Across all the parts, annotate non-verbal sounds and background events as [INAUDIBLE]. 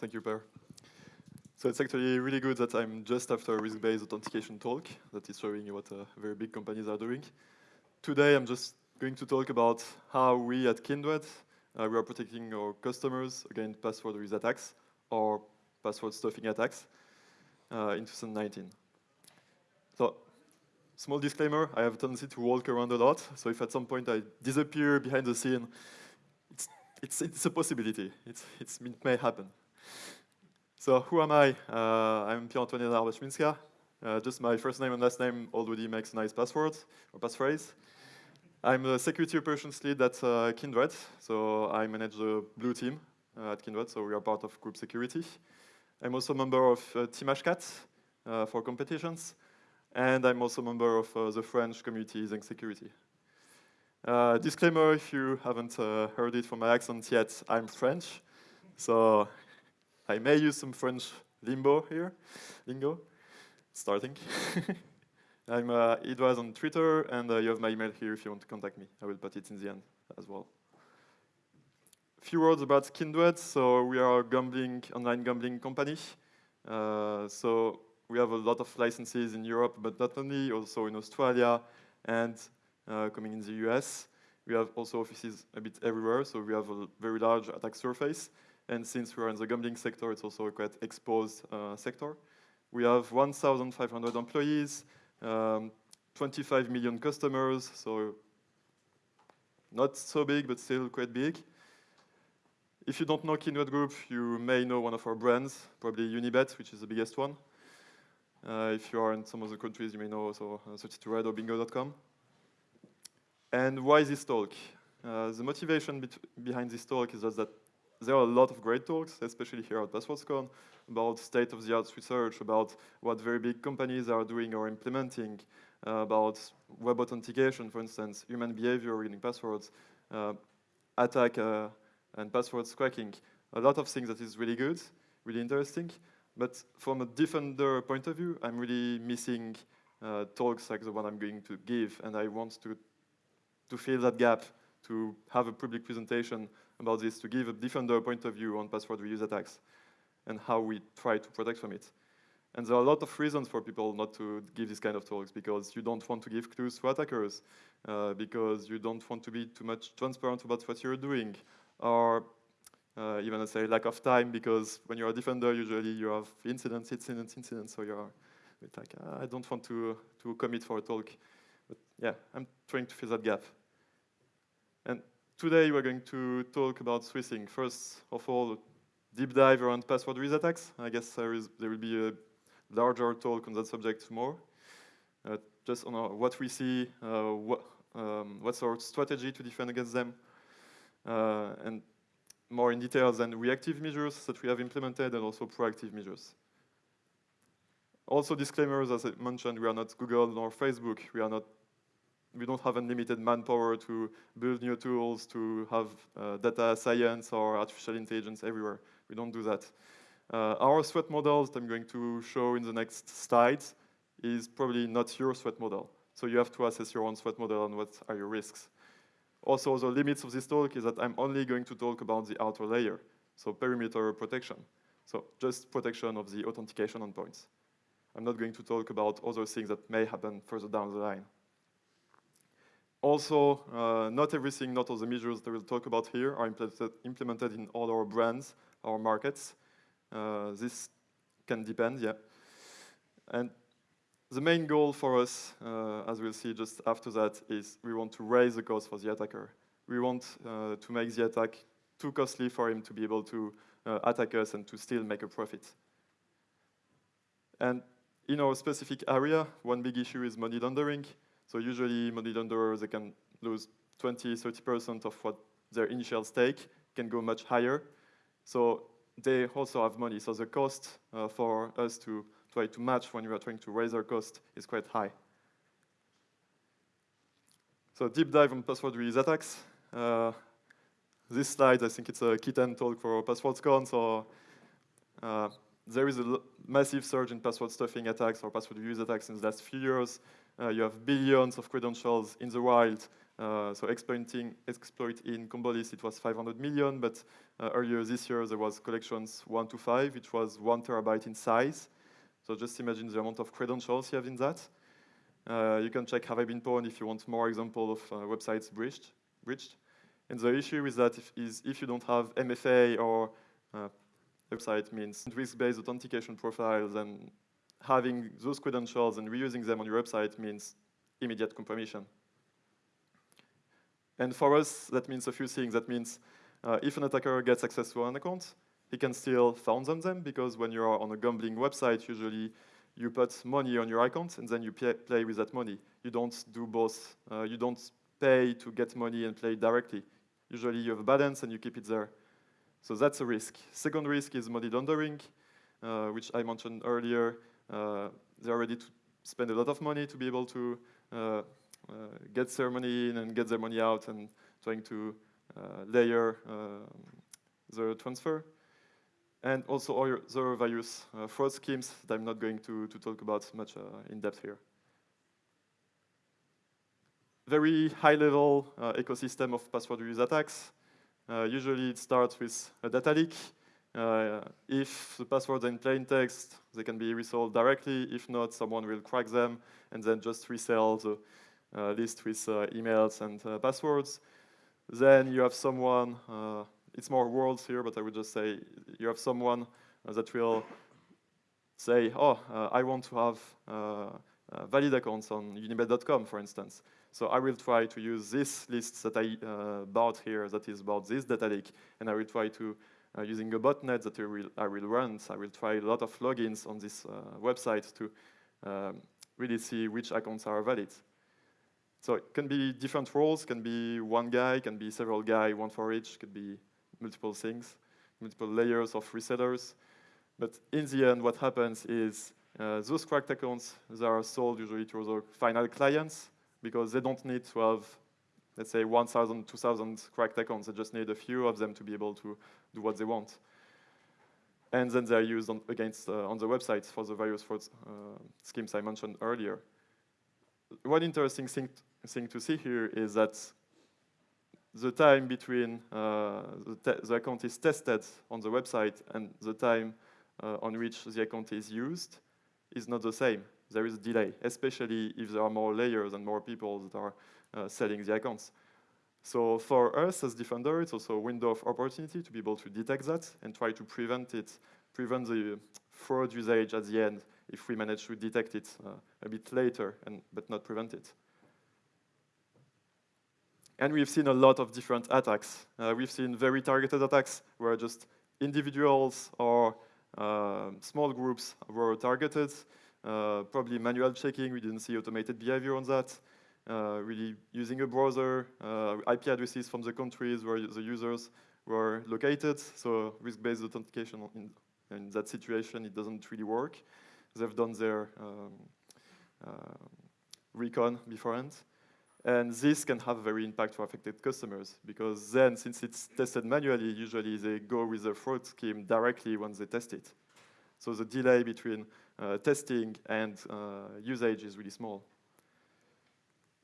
Thank you, Per. So it's actually really good that I'm just after a risk-based authentication talk that is showing you what uh, very big companies are doing. Today, I'm just going to talk about how we at Kindred, uh, we are protecting our customers against password with attacks or password stuffing attacks uh, in 2019. So, small disclaimer, I have a tendency to walk around a lot, so if at some point I disappear behind the scene, it's, it's, it's a possibility. It's, it's, it may happen. So who am I? Uh, I'm Pierre-Antoine Arbashminska. Uh, just my first name and last name already makes a nice password or passphrase. I'm the security operations lead at uh, Kindred, so I manage the blue team uh, at Kindred, so we are part of group security. I'm also a member of uh, Team Hashcat uh, for competitions, and I'm also a member of the French community ZenK Security. disclaimer, if you haven't heard it from my accent yet, I'm French, so I may use some French limbo here, lingo, starting. [LAUGHS] I'm uh, Edouard on Twitter, and uh, you have my email here if you want to contact me. I will put it in the end as well. A few words about Kindred. So we are a gambling, online gambling company. Uh, so we have a lot of licenses in Europe, but not only, also in Australia and uh, coming in the US. We have also offices a bit everywhere, so we have a very large attack surface. And since we're in the gambling sector, it's also a quite exposed uh, sector. We have 1,500 employees, um, 25 million customers, so not so big, but still quite big. If you don't know Kindred Group, you may know one of our brands, probably Unibet, which is the biggest one. Uh, if you are in some of the countries, you may know also uh, 32Red or Bingo.com. And why this talk? Uh, the motivation behind this talk is just that there are a lot of great talks, especially here at PasswordsCon, about state-of-the-art research, about what very big companies are doing or implementing, uh, about web authentication, for instance, human behavior reading passwords, uh, attack uh, and password cracking. A lot of things that is really good, really interesting. But from a defender point of view, I'm really missing uh, talks like the one I'm going to give, and I want to, to fill that gap, to have a public presentation about this to give a defender point of view on password reuse attacks and how we try to protect from it. And there are a lot of reasons for people not to give this kind of talks because you don't want to give clues to attackers, uh, because you don't want to be too much transparent about what you're doing, or uh, even I say lack of time because when you're a defender, usually you have incidents, incidents, incidents, so you're like, ah, I don't want to, to commit for a talk. But yeah, I'm trying to fill that gap. And Today we're going to talk about switching. First of all, deep dive around password reuse attacks. I guess there, is, there will be a larger talk on that subject tomorrow. Uh, just on our, what we see, uh, what, um, what's our strategy to defend against them, uh, and more in detail than reactive measures that we have implemented and also proactive measures. Also disclaimers, as I mentioned, we are not Google nor Facebook. We are not we don't have unlimited manpower to build new tools, to have uh, data science or artificial intelligence everywhere. We don't do that. Uh, our threat model that I'm going to show in the next slides is probably not your threat model. So you have to assess your own threat model and what are your risks. Also, the limits of this talk is that I'm only going to talk about the outer layer, so perimeter protection. So just protection of the authentication endpoints. I'm not going to talk about other things that may happen further down the line. Also, uh, not everything, not all the measures that we'll talk about here are implemented, implemented in all our brands, our markets. Uh, this can depend, yeah. And the main goal for us, uh, as we'll see just after that, is we want to raise the cost for the attacker. We want uh, to make the attack too costly for him to be able to uh, attack us and to still make a profit. And in our specific area, one big issue is money laundering. So usually money lenders, they can lose 20, 30% of what their initial stake can go much higher. So they also have money. So the cost uh, for us to try to match when we are trying to raise our cost is quite high. So deep dive on password reuse attacks. Uh, this slide, I think it's a kitten talk for PasswordsCon. So uh, there is a massive surge in password stuffing attacks or password reuse attacks in the last few years. Uh, you have billions of credentials in the wild Uh, so exploiting exploit in Combolist, it was 500 million, but uh, earlier this year there was collections one to five, which was one terabyte in size. So just imagine the amount of credentials you have in that. Uh, you can check have I been pwned if you want more example of uh, websites breached. breached. And the issue is that if, is if you don't have MFA or uh, website means risk-based authentication profiles and having those credentials and reusing them on your website means immediate compromission. And for us, that means a few things. That means uh, if an attacker gets access to an account, he can still found on them because when you're on a gambling website, usually you put money on your account and then you play with that money. You don't do both. Uh, you don't pay to get money and play directly. Usually you have a balance and you keep it there. So that's a risk. Second risk is money laundering, uh, which I mentioned earlier. Uh, they're ready to spend a lot of money to be able to uh, uh, get their money in and get their money out and trying to layer the transfer and also other various fraud schemes that I'm not going to, to talk about much in depth here. Very high-level uh, ecosystem of password reuse attacks. Uh, usually it starts with a data leak. Uh, if the passwords are in plain text, they can be resolved directly. If not, someone will crack them and then just resell the uh, list with emails and passwords. Then you have someone it's more worlds here, but I would just say you have someone uh, that will say, oh, uh, I want to have uh, valid accounts on unibet.com, for instance. So I will try to use this list that I uh, bought here that is about this data leak, and I will try to, uh, using a botnet that I will, I will run, so I will try a lot of logins on this uh, website to um, really see which accounts are valid. So it can be different roles, can be one guy, can be several guys, one for each, could be multiple things, multiple layers of resellers. But in the end, what happens is uh, those cracked accounts they are sold usually to the final clients because they don't need to have, let's say, 1,000, 2,000 cracked accounts. They just need a few of them to be able to do what they want. And then they're used on, against uh, on the websites for the various fraud uh, schemes I mentioned earlier. One interesting thing, thing to see here is that the time between uh, the, the, account is tested on the website and the time uh, on which the account is used is not the same. There is a delay, especially if there are more layers and more people that are selling the accounts. So for us as Defender, it's also a window of opportunity to be able to detect that and try to prevent it, prevent the fraud usage at the end if we manage to detect it uh, a bit later, and, but not prevent it. And we've seen a lot of different attacks. Uh, we've seen very targeted attacks where just individuals or uh, small groups were targeted. Uh, probably manual checking, we didn't see automated behavior on that. Uh, really using a browser, uh, IP addresses from the countries where the users were located. So risk-based authentication in, in, that situation, it doesn't really work. They've done their um, uh, recon beforehand. And this can have a very impact for affected customers because then, since it's tested manually, usually they go with the fraud scheme directly when they test it. So the delay between uh, testing and uh, usage is really small.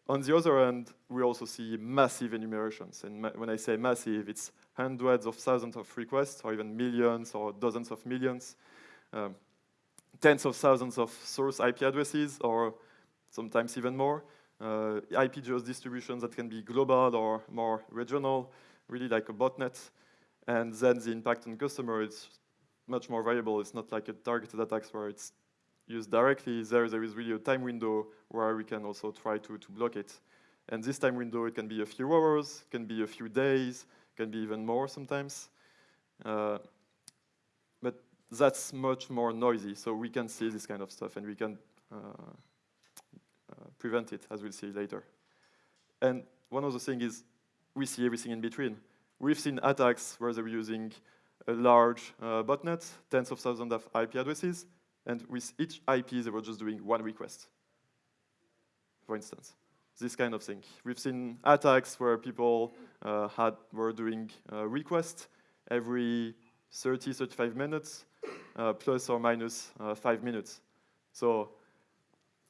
On the other hand, we also see massive enumerations. And ma when I say massive, it's hundreds of thousands of requests, or even millions or dozens of millions, um, tens of thousands of source IP addresses, or sometimes even more uh, IP geos distributions that can be global or more regional, really like a botnet. And then the impact on customer is much more variable. It's not like a targeted attacks where it's used directly. There, there is really a time window where we can also try to, to block it. And this time window, it can be a few hours, can be a few days, can be even more sometimes. Uh, but that's much more noisy, so we can see this kind of stuff, and we can uh, uh, prevent it, as we'll see later. And one of the things is we see everything in between. We've seen attacks where they're using a large uh, botnet, tens of thousands of IP addresses, and with each IP, they were just doing one request, for instance. This kind of thing. We've seen attacks where people uh, had were doing uh, requests every 30, 35 minutes, uh, plus or minus uh, five minutes. So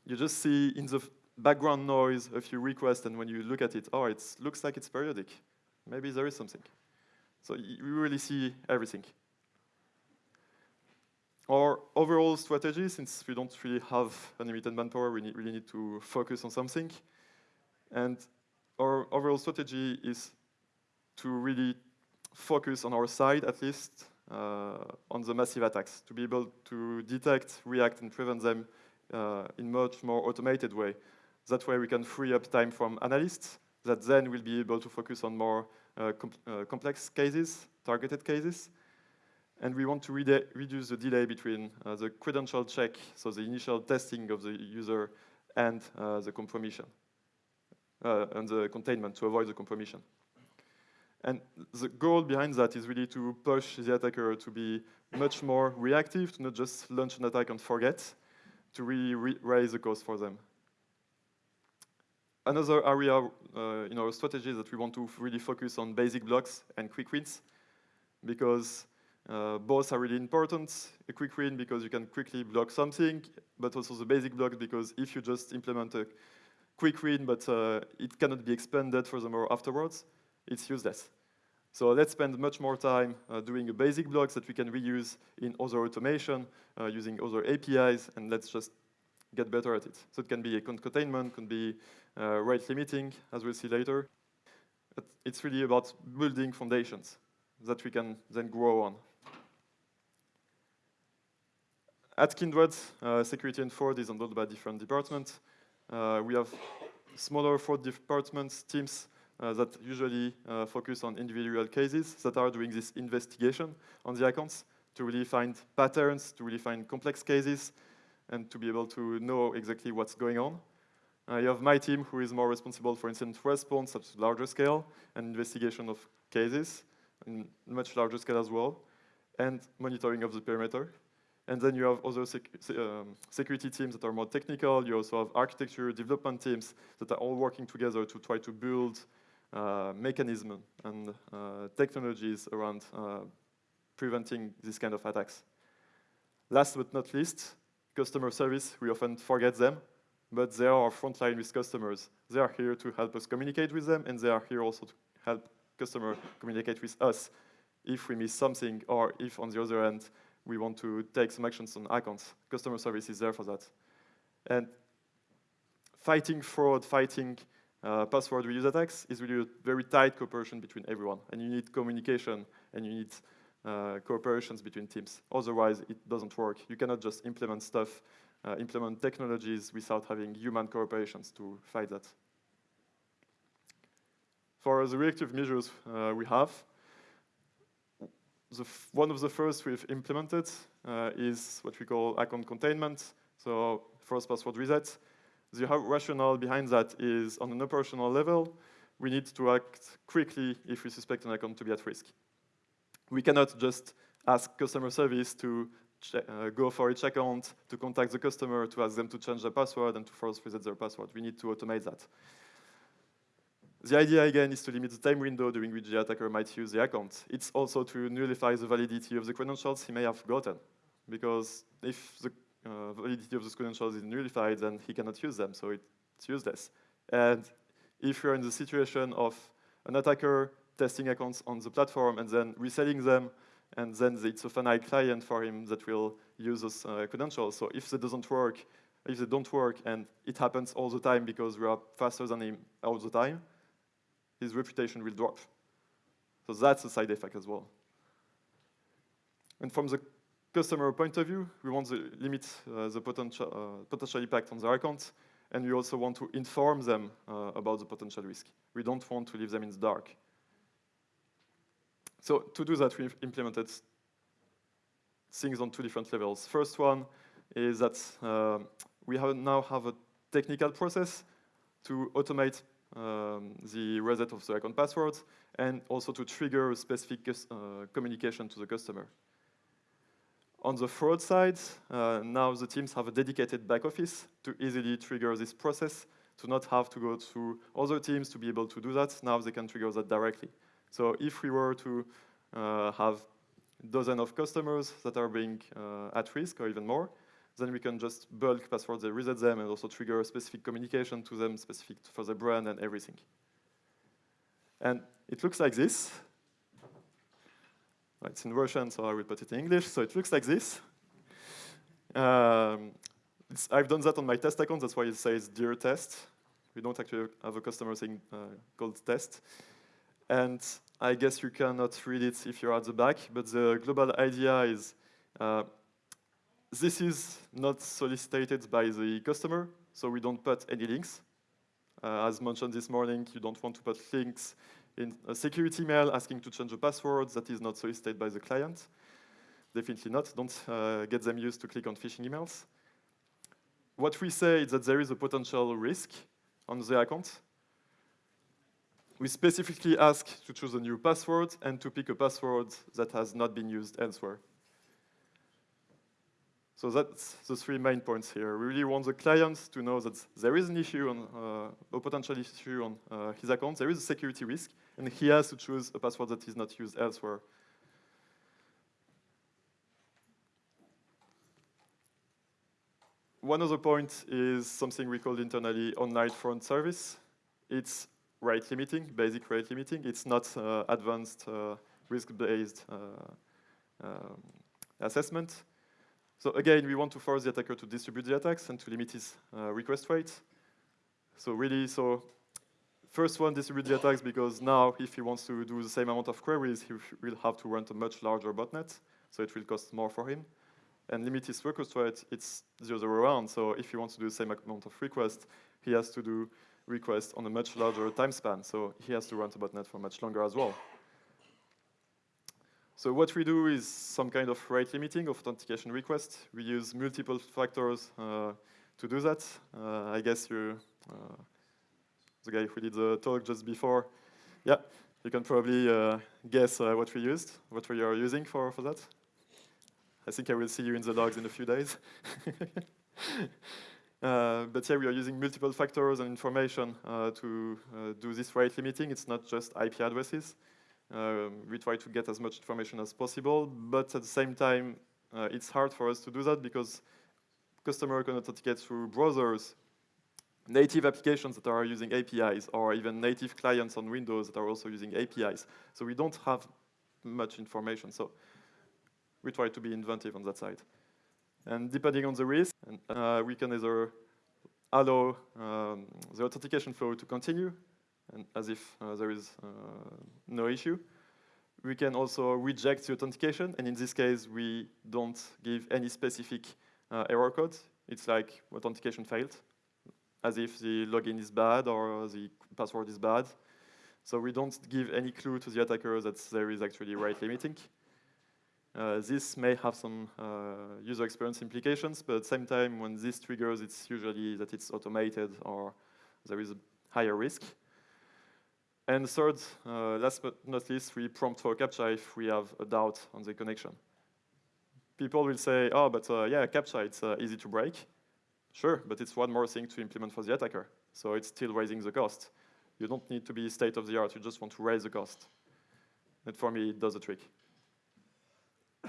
you just see in the background noise, a few requests, and when you look at it, oh, it looks like it's periodic. Maybe there is something. So you really see everything. Our overall strategy, since we don't really have unlimited manpower, we need, really need to focus on something. And our overall strategy is to really focus on our side, at least, uh, on the massive attacks, to be able to detect, react, and prevent them uh, in much more automated way. That way we can free up time from analysts that then will be able to focus on more uh, com uh, complex cases, targeted cases. And we want to re reduce the delay between uh, the credential check, so the initial testing of the user, and uh, the compromission, uh, and the containment to avoid the compromission. And the goal behind that is really to push the attacker to be much more reactive, to not just launch an attack and forget, to really re raise the cost for them. Another area uh, in our strategy is that we want to really focus on basic blocks and quick wins because uh, both are really important. A quick win because you can quickly block something, but also the basic block because if you just implement a quick win but uh, it cannot be expanded furthermore afterwards, it's useless. So let's spend much more time uh, doing a basic block that we can reuse in other automation uh, using other APIs, and let's just get better at it. So it can be a containment, can be uh, rate limiting, as we'll see later. But it's really about building foundations that we can then grow on. At Kindred, uh, security and fraud is handled by different departments. Uh, we have smaller fraud departments, teams uh, that usually focus on individual cases that are doing this investigation on the accounts to really find patterns, to really find complex cases, and to be able to know exactly what's going on. Uh, you have my team who is more responsible for incident response at larger scale and investigation of cases in much larger scale as well, and monitoring of the perimeter. And then you have other sec um, security teams that are more technical. You also have architecture development teams that are all working together to try to build uh, mechanism and uh, technologies around uh, preventing this kind of attacks. Last but not least, customer service. We often forget them, but they are our frontline with customers. They are here to help us communicate with them, and they are here also to help customer communicate with us if we miss something, or if on the other end, we want to take some actions on icons. Customer service is there for that. And fighting fraud, fighting uh, password reuse attacks is really a very tight cooperation between everyone. And you need communication, and you need uh, cooperations between teams. Otherwise, it doesn't work. You cannot just implement stuff, uh, implement technologies without having human cooperations to fight that. For the reactive measures uh, we have, one of the first we've implemented uh, is what we call account containment, so first password reset. The rationale behind that is on an operational level, we need to act quickly if we suspect an account to be at risk. We cannot just ask customer service to uh, go for each account, to contact the customer, to ask them to change their password and to force reset their password. We need to automate that. The idea, again, is to limit the time window during which the attacker might use the account. It's also to nullify the validity of the credentials he may have gotten. Because if the uh, validity of the credentials is nullified, then he cannot use them, so it's useless. And if you're in the situation of an attacker testing accounts on the platform and then reselling them, and then it's a finite client for him that will use those uh, credentials. So if that doesn't work, if they don't work, and it happens all the time because we are faster than him all the time, his reputation will drop. So that's a side effect as well. And from the customer point of view, we want to limit uh, the potential, uh, potential impact on their account, and we also want to inform them uh, about the potential risk. We don't want to leave them in the dark. So to do that, we've implemented things on two different levels. First one is that uh, we have now have a technical process to automate um, the reset of the account passwords and also to trigger a specific uh, communication to the customer. On the fraud side, uh, now the teams have a dedicated back office to easily trigger this process, to not have to go through other teams to be able to do that. Now they can trigger that directly. So if we were to uh, have dozen of customers that are being uh, at risk or even more, then we can just bulk passwords reset them and also trigger a specific communication to them specific for the brand and everything. And it looks like this. It's in Russian, so I will put it in English. So it looks like this. Um, I've done that on my test account. That's why it says dear test. We don't actually have a customer thing uh, called test. And I guess you cannot read it if you're at the back, but the global idea is uh, this is not solicited by the customer, so we don't put any links. Uh, as mentioned this morning, you don't want to put links in a security mail asking to change a password that is not solicited by the client. Definitely not. Don't uh, get them used to click on phishing emails. What we say is that there is a potential risk on the account. We specifically ask to choose a new password and to pick a password that has not been used elsewhere. So that's the three main points here. We really want the client to know that there is an issue, on, uh, a potential issue on uh, his account, there is a security risk, and he has to choose a password that is not used elsewhere. One other point is something we call internally online front service. It's rate limiting, basic rate limiting. It's not uh, advanced uh, risk-based uh, um, assessment. So again, we want to force the attacker to distribute the attacks and to limit his uh, request rate. So really, so first one, distribute the attacks because now if he wants to do the same amount of queries, he will have to run a much larger botnet, so it will cost more for him. And limit his request rate, it's the other way around. So if he wants to do the same amount of requests, he has to do requests on a much larger time span. So he has to run the botnet for much longer as well. So what we do is some kind of rate limiting of authentication requests. We use multiple factors uh, to do that. Uh, I guess you, uh, the guy who did the talk just before, yeah, you can probably uh, guess uh, what we used, what we are using for, for that. I think I will see you in the logs in a few days. [LAUGHS] Uh, but yeah, we are using multiple factors and information to do this rate limiting. It's not just IP addresses. Um, we try to get as much information as possible, but at the same time, uh, it's hard for us to do that because customer can authenticate through browsers, native applications that are using APIs, or even native clients on Windows that are also using APIs. So we don't have much information. So we try to be inventive on that side. And depending on the risk, uh, we can either allow um, the authentication flow to continue and as if uh, there is uh, no issue. We can also reject the authentication, and in this case, we don't give any specific uh, error code. It's like authentication failed, as if the login is bad or the password is bad. So we don't give any clue to the attacker that there is actually rate limiting. Uh, this may have some uh, user experience implications, but at the same time, when this triggers, it's usually that it's automated or there is a higher risk. And third, uh, last but not least, we prompt for CAPTCHA if we have a doubt on the connection. People will say, oh, but uh, yeah, CAPTCHA, it's uh, easy to break. Sure, but it's one more thing to implement for the attacker. So it's still raising the cost. You don't need to be state of the art, you just want to raise the cost. And for me, it does the trick. [COUGHS]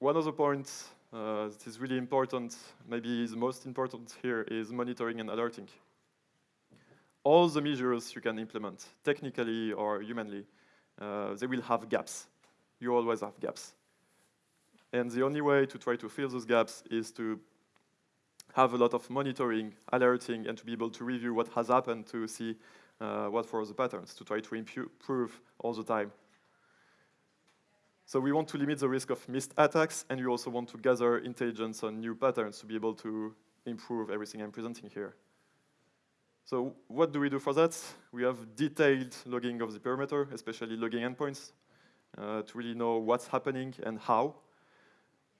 One other point uh, that is really important, maybe the most important here, is monitoring and alerting all the measures you can implement, technically or humanly, uh, they will have gaps. You always have gaps. And the only way to try to fill those gaps is to have a lot of monitoring, alerting, and to be able to review what has happened to see uh, what were the patterns, to try to improve all the time. So we want to limit the risk of missed attacks, and we also want to gather intelligence on new patterns to be able to improve everything I'm presenting here. So what do we do for that? We have detailed logging of the perimeter, especially logging endpoints, uh, to really know what's happening and how.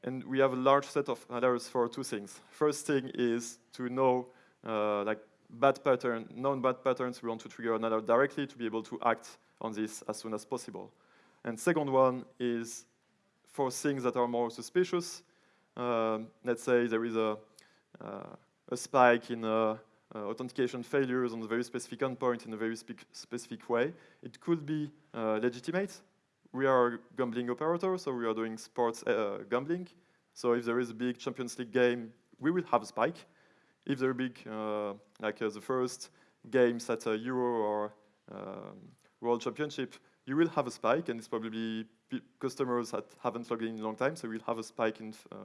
And we have a large set of alerts for two things. First thing is to know uh, like bad pattern, known bad patterns, we want to trigger an alert directly to be able to act on this as soon as possible. And second one is for things that are more suspicious. Uh, let's say there is a, uh, a spike in a uh, authentication failures on a very specific endpoint in a very spe specific way. It could be uh, legitimate. We are a gambling operator, so we are doing sports uh, gambling. So if there is a big Champions League game, we will have a spike. If there are big, uh, like uh, the first games at a Euro or um, World Championship, you will have a spike, and it's probably customers that haven't logged in in a long time, so we'll have a spike in uh,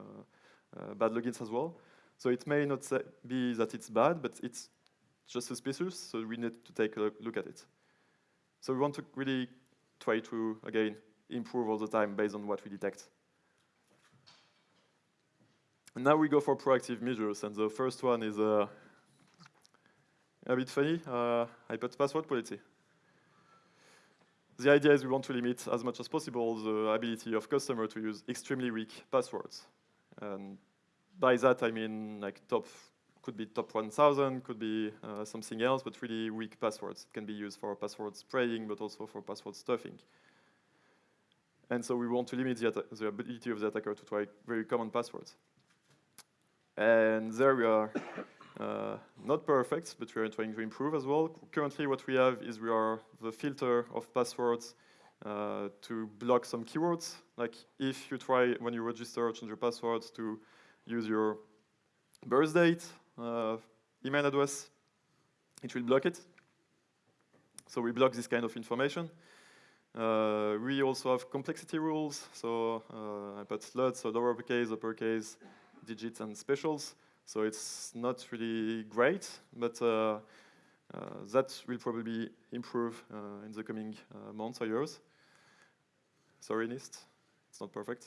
uh, bad logins as well. So it may not be that it's bad, but it's just suspicious, so we need to take a look at it. So we want to really try to, again, improve all the time based on what we detect. And now we go for proactive measures, and the first one is uh, a bit funny, uh, password policy. The idea is we want to limit as much as possible the ability of customer to use extremely weak passwords. And by that I mean like top, could be top 1000, could be uh, something else, but really weak passwords. It can be used for password spraying, but also for password stuffing. And so we want to limit the, the ability of the attacker to try very common passwords. And there we are uh, not perfect, but we are trying to improve as well. Currently what we have is we are the filter of passwords uh, to block some keywords. Like if you try, when you register, change your passwords to use your birth date, uh, email address, it will block it. So we block this kind of information. Uh, we also have complexity rules. So uh, I put LUDS, so lowercase, uppercase, digits, and specials. So it's not really great, but uh, uh, that will probably improve uh, in the coming months or years. Sorry, NIST, it's not perfect.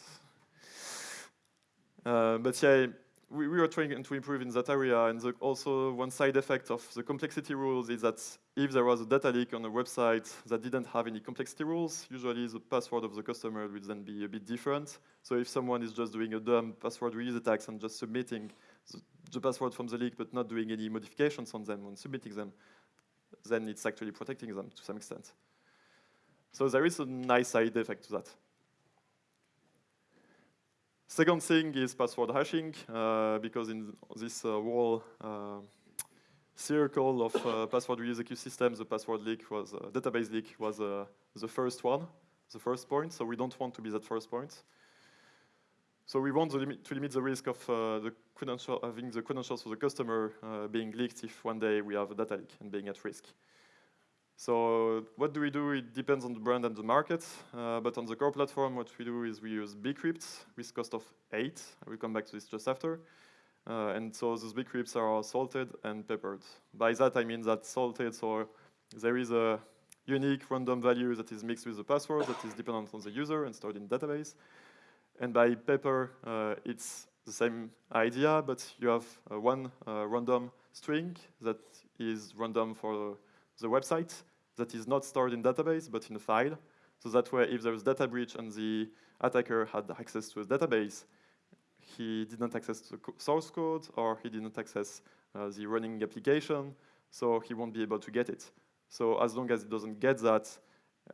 Uh, but yeah, we, we, are trying to improve in that area, and the, also one side effect of the complexity rules is that if there was a data leak on a website that didn't have any complexity rules, usually the password of the customer will then be a bit different. So if someone is just doing a dumb password reuse attacks and just submitting the, the password from the leak but not doing any modifications on them when submitting them, then it's actually protecting them to some extent. So there is a nice side effect to that. Second thing is password hashing, uh, because in this uh, whole uh, circle of uh, password reuse ecosystem, the password leak was, uh, database leak was uh, the first one, the first point, so we don't want to be that first point. So we want to limit the risk of the having the credentials for the customer being leaked if one day we have a data leak and being at risk. So what do we do? It depends on the brand and the market. Uh, but on the core platform, what we do is we use bcrypt with cost of 8. I will come back to this just after. Uh, and so those bcrypts are salted and peppered. By that I mean that salted, so there is a unique random value that is mixed with the password that is dependent on the user and stored in database. And by pepper, uh, it's the same idea, but you have uh, one uh, random string that is random for the website that is not stored in database, but in a file. So that way, if there's data breach and the attacker had access to a database, he didn't access the source code or he didn't access uh, the running application, so he won't be able to get it. So as long as he doesn't get that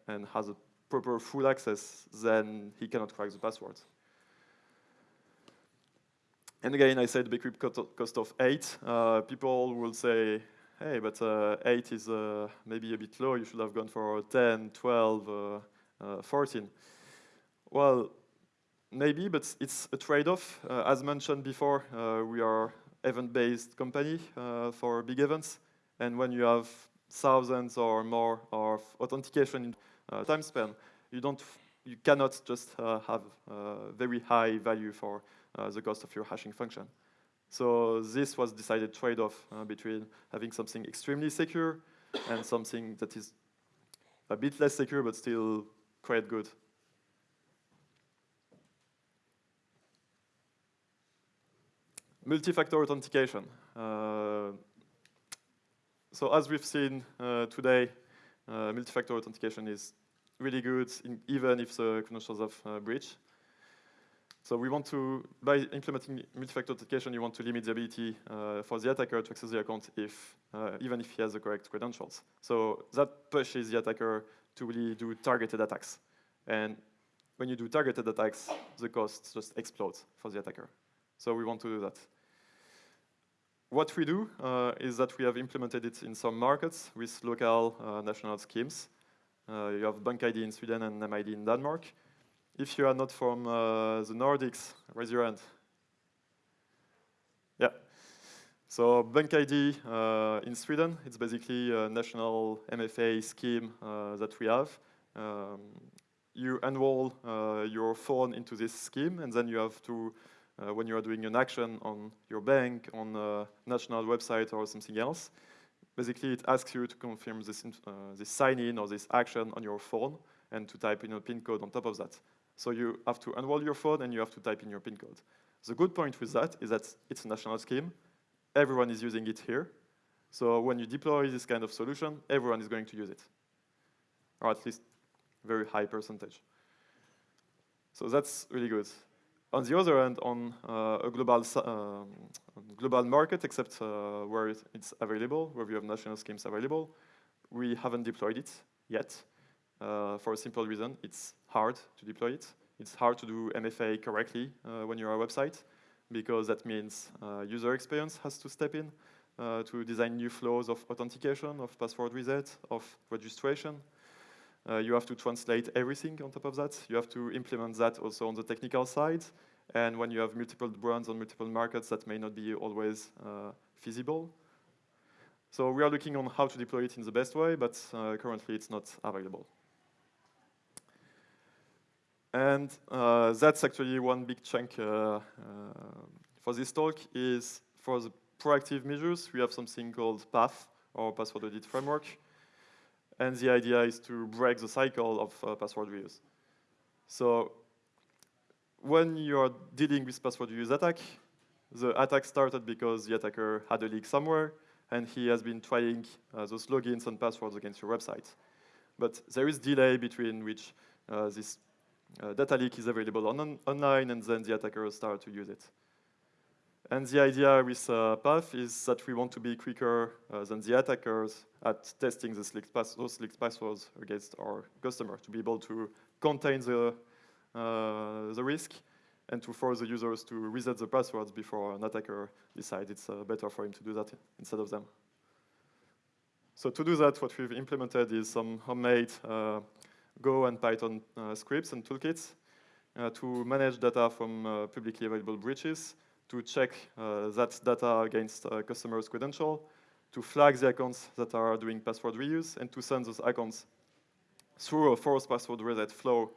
and has a proper full access, then he cannot crack the password. And again, I said bcrypt cost of 8. Uh, people will say, hey, but uh, 8 is uh, maybe a bit low. You should have gone for 10, 12, uh, uh, 14. Well, maybe, but it's a trade-off. Uh, as mentioned before, we are event-based company for big events. And when you have thousands or more of authentication in time span, you don't you cannot just uh, have uh, very high value for uh, the cost of your hashing function. So this was decided trade-off uh, between having something extremely secure and something that is a bit less secure but still quite good. Multi-factor authentication. Uh, so as we've seen uh, today, uh, multi-factor authentication is really good in, even if the credentials have uh, breach. So we want to, by implementing multi-factor authentication, you want to limit the ability uh, for the attacker to access the account if, uh, even if he has the correct credentials. So that pushes the attacker to really do targeted attacks. And when you do targeted attacks, the cost just explodes for the attacker. So we want to do that. What we do uh, is that we have implemented it in some markets with local uh, national schemes. Uh, you have BankID in Sweden and NemID in Denmark. If you are not from uh, the Nordics, raise your hand. Yeah. So BankID uh, in Sweden, it's basically a national MFA scheme uh, that we have. Um, you enroll uh, your phone into this scheme, and then you have to, uh, when you are doing an action on your bank, on a national website or something else, basically it asks you to confirm this, uh, this sign-in or this action on your phone and to type in a PIN code on top of that. So you have to unroll your phone and you have to type in your PIN code. The good point with that is that it's a national scheme. Everyone is using it here. So when you deploy this kind of solution, everyone is going to use it, or at least very high percentage. So that's really good. On the other hand, on uh, a global, um, global market, except uh, where it's available, where we have national schemes available, we haven't deployed it yet uh, for a simple reason. It's hard to deploy it. It's hard to do MFA correctly uh, when you're a website because that means uh, user experience has to step in uh, to design new flows of authentication, of password reset, of registration. Uh, you have to translate everything on top of that. You have to implement that also on the technical side. And when you have multiple brands on multiple markets, that may not be always feasible. So we are looking on how to deploy it in the best way, but uh, currently it's not available. And uh, that's actually one big chunk uh, uh, for this talk is for the proactive measures, we have something called PAF, or Password Audit Framework. And the idea is to break the cycle of uh, password reuse. So when you're dealing with password reuse attack, the attack started because the attacker had a leak somewhere, and he has been trying uh, those logins and passwords against your website. But there is delay between which uh, this uh, data leak is available on, online, and then the attackers start to use it. And the idea with uh, PAF is that we want to be quicker uh, than the attackers at testing the leaked those leaked passwords against our customer to be able to contain the, uh, the risk and to force the users to reset the passwords before an attacker decides it's uh, better for him to do that instead of them. So to do that, what we've implemented is some homemade uh, Go and Python uh, scripts and toolkits uh, to manage data from uh, publicly available breaches, to check that data against customers' credential, to flag the accounts that are doing password reuse, and to send those accounts through a forced password reset flow.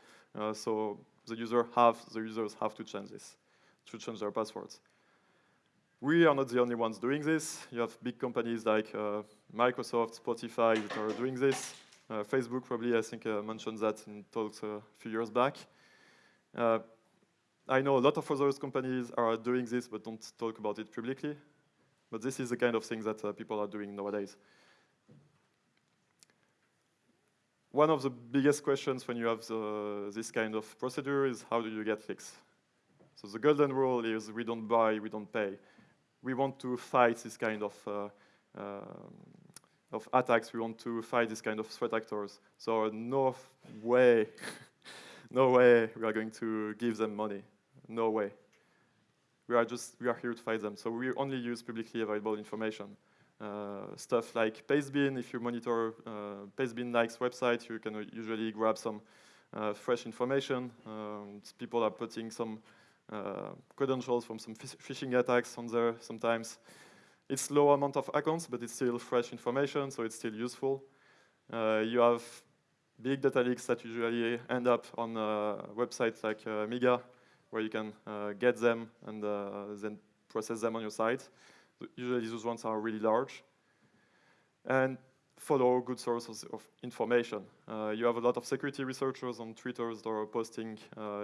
So the user have the users have to change this, to change their passwords. We are not the only ones doing this. You have big companies like uh, Microsoft, Spotify that are doing this. Uh, Facebook probably, I think, uh, mentioned that in talks a few years back. Uh, I know a lot of other companies are doing this but don't talk about it publicly. But this is the kind of thing that uh, people are doing nowadays. One of the biggest questions when you have the, this kind of procedure is how do you get fixed? So the golden rule is we don't buy, we don't pay. We want to fight this kind of uh, um, of attacks, we want to fight this kind of threat actors. So no way, [LAUGHS] no way we are going to give them money. No way. We are just, we are here to fight them. So we only use publicly available information. Uh, stuff like Pastebin, if you monitor uh, Pastebin likes website, you can usually grab some uh, fresh information. Um, people are putting some uh, credentials from some phishing attacks on there sometimes. It's low amount of accounts, but it's still fresh information, so it's still useful. Uh, you have big data leaks that usually end up on websites like uh, Mega, where you can uh, get them and uh, then process them on your site. Usually those ones are really large. And follow good sources of information. Uh, you have a lot of security researchers on Twitter that are posting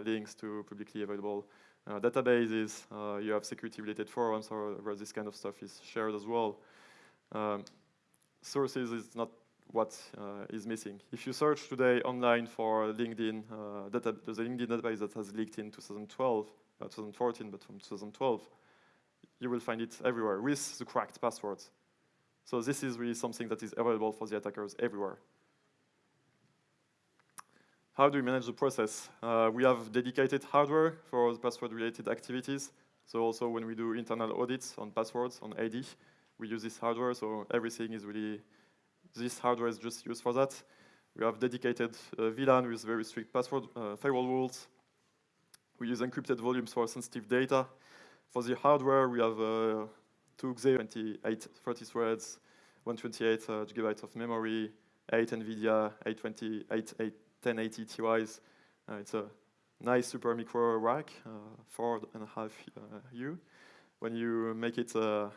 links to publicly available uh, databases, uh, you have security-related forums where this kind of stuff is shared as well. Um, sources is not what uh, is missing. If you search today online for LinkedIn, uh, data, a LinkedIn database that has leaked in 2012, uh, 2014, but from 2012, you will find it everywhere with the cracked passwords. So this is really something that is available for the attackers everywhere. How do we manage the process? Uh, we have dedicated hardware for the password-related activities. So also when we do internal audits on passwords, on AD, we use this hardware, so everything is really, this hardware is just used for that. We have dedicated uh, VLAN with very strict password uh, firewall rules. We use encrypted volumes for sensitive data. For the hardware, we have uh, 2 Xeon, 28, 30 threads, 128 uh, gigabytes of memory, 8 NVIDIA 820, 8, 8, 1080 Ti's. Uh, it's a nice Supermicro rack, uh, four and a half uh, U. When you make it uh,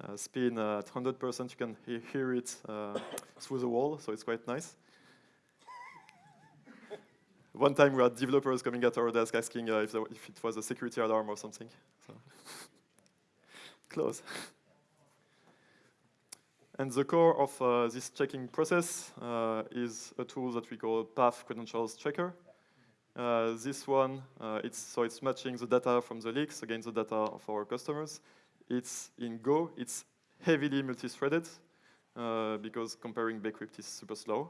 uh, spin at 100%, you can he hear it [COUGHS] through the wall, so it's quite nice. One time we had developers coming at our desk asking if, if, it was a security alarm or something. So Close. [LAUGHS] And the core of uh, this checking process uh, is a tool that we call Path Credentials Checker. Uh, this one, uh, it's, so it's matching the data from the leaks against the data of our customers. It's in Go, it's heavily multi-threaded because comparing Bcrypt is super slow.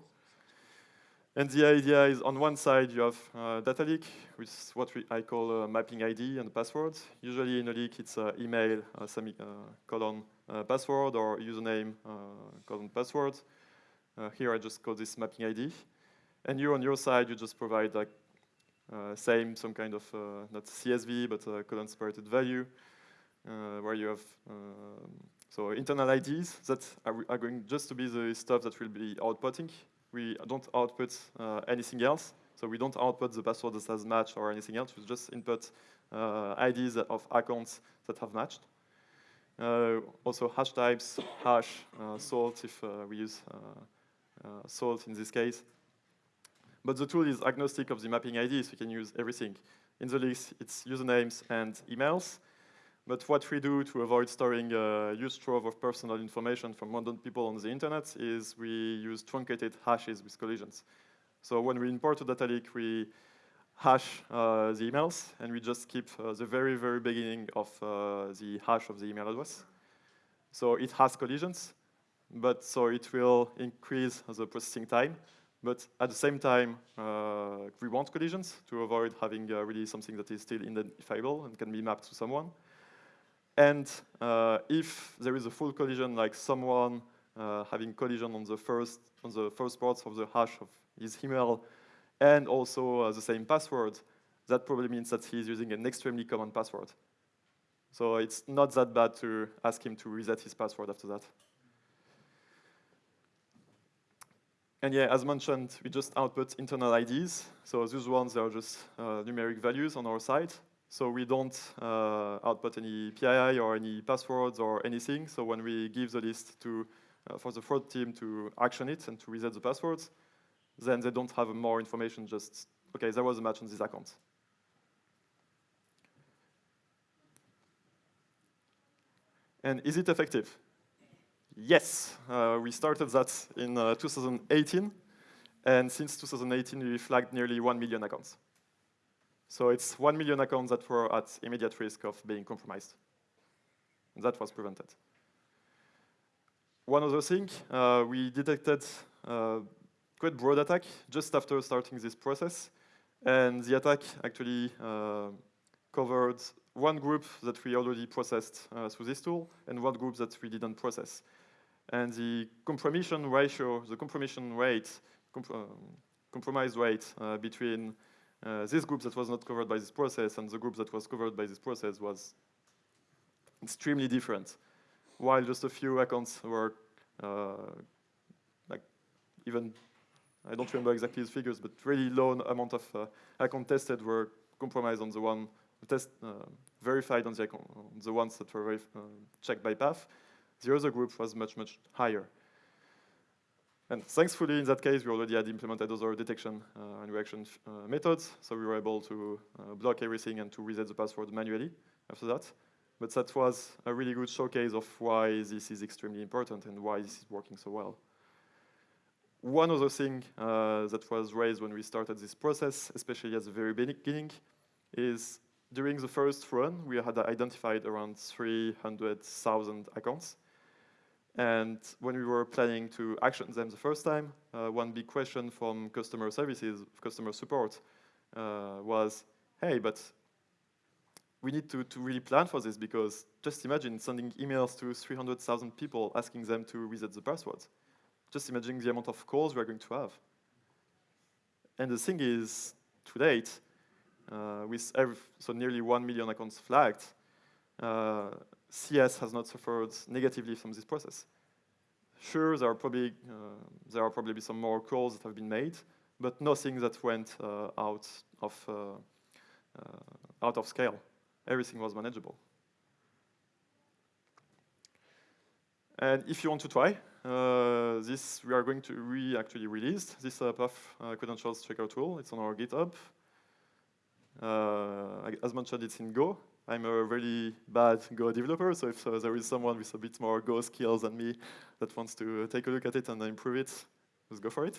And the idea is on one side you have uh, data leak, which is what we, I call mapping ID and password. Usually in a leak it's uh, email, uh, semicolon, uh, password or username, colon password. here I just call this mapping ID. And you on your side, you just provide like uh, same, some kind of, uh, not CSV, but a colon separated value, uh, where you have, um, so internal IDs that are, are, going just to be the stuff that will be outputting. We don't output anything else. So we don't output the password that has matched or anything else. We just input IDs of accounts that have matched. Uh, also hash types, hash, uh, salt if uh, we use salt in this case. But the tool is agnostic of the mapping ID, so you can use everything. In the list, it's usernames and emails. But what we do to avoid storing a huge trove of personal information from random people on the internet is we use truncated hashes with collisions. So when we import a data leak, we hash uh, the emails, and we just keep uh, the very, very beginning of uh, the hash of the email address. So it has collisions, but so it will increase the processing time. But at the same time, uh, we want collisions to avoid having uh, really something that is still identifiable and can be mapped to someone. And uh, if there is a full collision, like someone uh, having collision on the first on the first parts of the hash of his email, and also uh, the same password, that probably means that he's using an extremely common password. So it's not that bad to ask him to reset his password after that. And yeah, as mentioned, we just output internal IDs. So those ones are just uh, numeric values on our side. So we don't uh, output any PII or any passwords or anything. So when we give the list to, uh, for the fraud team to action it and to reset the passwords, then they don't have more information, just, okay, there was a match on this account. And is it effective? Yes, uh, we started that in uh, 2018, and since 2018 we flagged nearly 1 million accounts. So it's 1 million accounts that were at immediate risk of being compromised. And that was prevented. One other thing, uh, we detected uh, quite broad attack just after starting this process, and the attack actually uh, covered one group that we already processed uh, through this tool, and one group that we didn't process. And the compromission ratio, the compromission rate, comp uh, compromise rate uh, between uh, this group that was not covered by this process and the group that was covered by this process was extremely different. While just a few accounts were uh, like even, I don't remember exactly the figures, but really low amount of uh, accounts tested were compromised on the one test uh, verified on the, account, on the ones that were checked by path, the other group was much, much higher. And thankfully, in that case, we already had implemented other detection uh, and reaction uh, methods, so we were able to uh, block everything and to reset the password manually after that. But that was a really good showcase of why this is extremely important and why this is working so well. One other thing uh, that was raised when we started this process, especially at the very beginning, is during the first run, we had identified around 300,000 accounts and when we were planning to action them the first time, uh, one big question from customer services, customer support, uh, was, hey, but we need to, to really plan for this because just imagine sending emails to 300,000 people asking them to reset the passwords. Just imagine the amount of calls we're going to have. And the thing is, to date, uh, with every, so nearly 1 million accounts flagged, uh, CS has not suffered negatively from this process. Sure, there are probably uh, there are probably some more calls that have been made, but nothing that went uh, out of uh, uh, out of scale. Everything was manageable. And if you want to try, uh, this we are going to re actually release this uh, Puff uh, credentials checker tool. It's on our GitHub. Uh, as mentioned, it's in Go. I'm a really bad Go developer, so if uh, there is someone with a bit more Go skills than me that wants to take a look at it and improve it, let's go for it.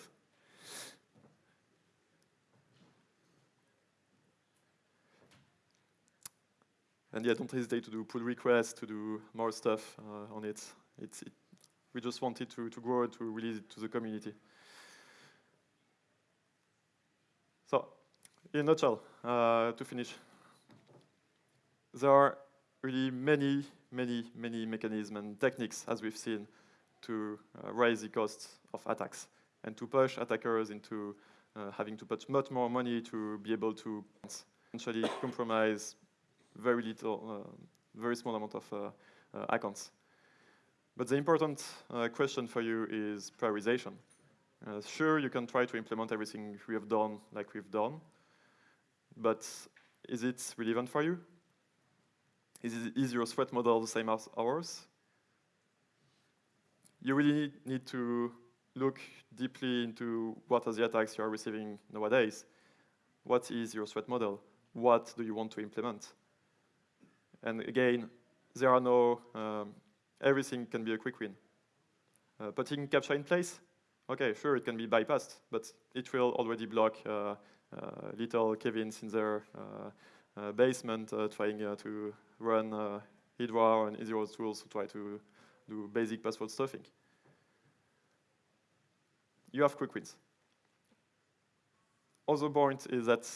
And yeah, don't hesitate to do pull requests, to do more stuff uh, on it. It's, it, we just wanted to, to grow to release it to the community. So, in a nutshell, uh, to finish, there are really many, many, many mechanisms and techniques, as we've seen, to uh, raise the cost of attacks and to push attackers into uh, having to put much more money to be able to essentially compromise very little, uh, very small amount of uh, uh, accounts. But the important question for you is prioritization. sure, you can try to implement everything we have done like we've done, but is it relevant for you? Is, is your threat model the same as ours? You really need to look deeply into what are the attacks you are receiving nowadays. What is your threat model? What do you want to implement? And again, there are no, um, everything can be a quick win. Uh, putting CAPTCHA in place, okay, sure, it can be bypassed, but it will already block uh, uh, little Kevins in their uh, basement uh, trying to run Hydra and Zero tools to try to do basic password stuffing. You have quick wins. Other point is that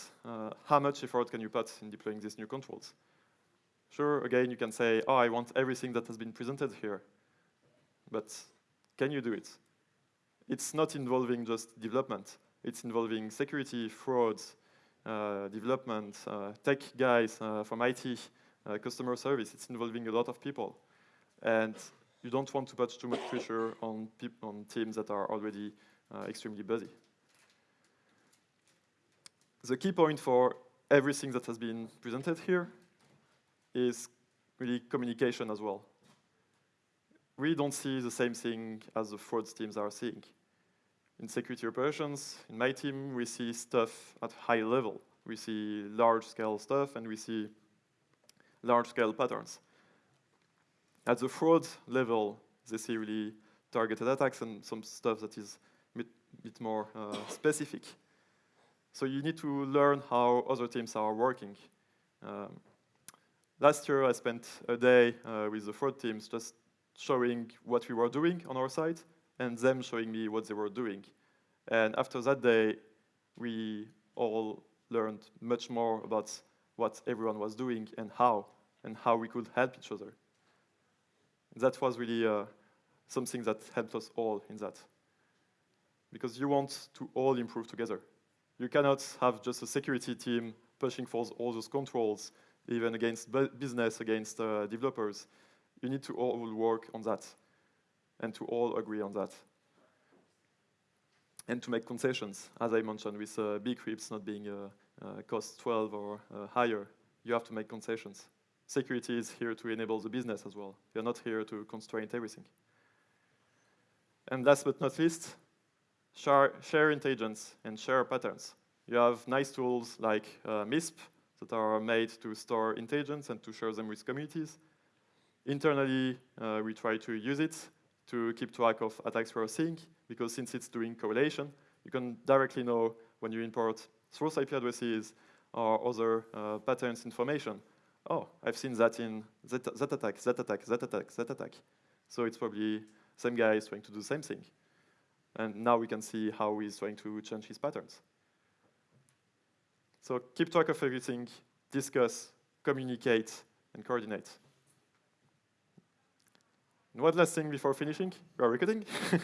how much effort can you put in deploying these new controls? Sure, again, you can say, oh, I want everything that has been presented here. But can you do it? It's not involving just development. It's involving security, frauds, uh, development, uh, tech guys uh, from IT, uh, customer service. It's involving a lot of people. And you don't want to put too much pressure on, on teams that are already uh, extremely busy. The key point for everything that has been presented here is really communication as well. We don't see the same thing as the fraud teams are seeing. In security operations, in my team, we see stuff at high level. We see large-scale stuff, and we see large-scale patterns. At the fraud level, they see really targeted attacks and some stuff that is a bit, bit more uh, specific. So you need to learn how other teams are working. Um, Last year, I spent a day uh, with the fraud teams just showing what we were doing on our side and them showing me what they were doing. And after that day, we all learned much more about what everyone was doing and how, and how we could help each other. That was really uh, something that helped us all in that. Because you want to all improve together. You cannot have just a security team pushing for all those controls even against business, against uh, developers. You need to all work on that and to all agree on that. And to make concessions, as I mentioned, with uh, bcrypts not being uh, uh cost 12 or uh, higher, you have to make concessions. Security is here to enable the business as well. You're not here to constrain everything. And last but not least, share, share intelligence and share patterns. You have nice tools like uh, MISP, that are made to store intelligence and to share them with communities. Internally, uh, we try to use it to keep track of attacks we're seeing, because since it's doing correlation, you can directly know when you import source IP addresses or other uh, patterns information. Oh, I've seen that in that, that attack, that attack, that attack, that attack. So it's probably same guy is trying to do the same thing. And now we can see how he's trying to change his patterns. So keep track of everything, discuss, communicate, and coordinate. And one last thing before finishing, we are recording. [LAUGHS]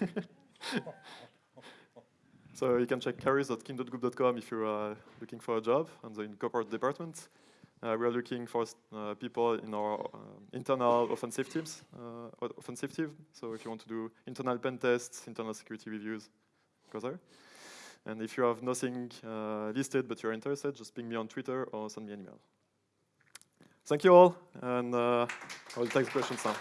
so you can check careers.kin.group.com if you're uh, looking for a job on the in corporate department. Uh, we are looking for uh, people in our uh, internal offensive teams, uh, offensive team. So if you want to do internal pen tests, internal security reviews, go there. And if you have nothing uh, listed but you're interested, just ping me on Twitter or send me an email. Thank you all, and uh, I will take the questions now.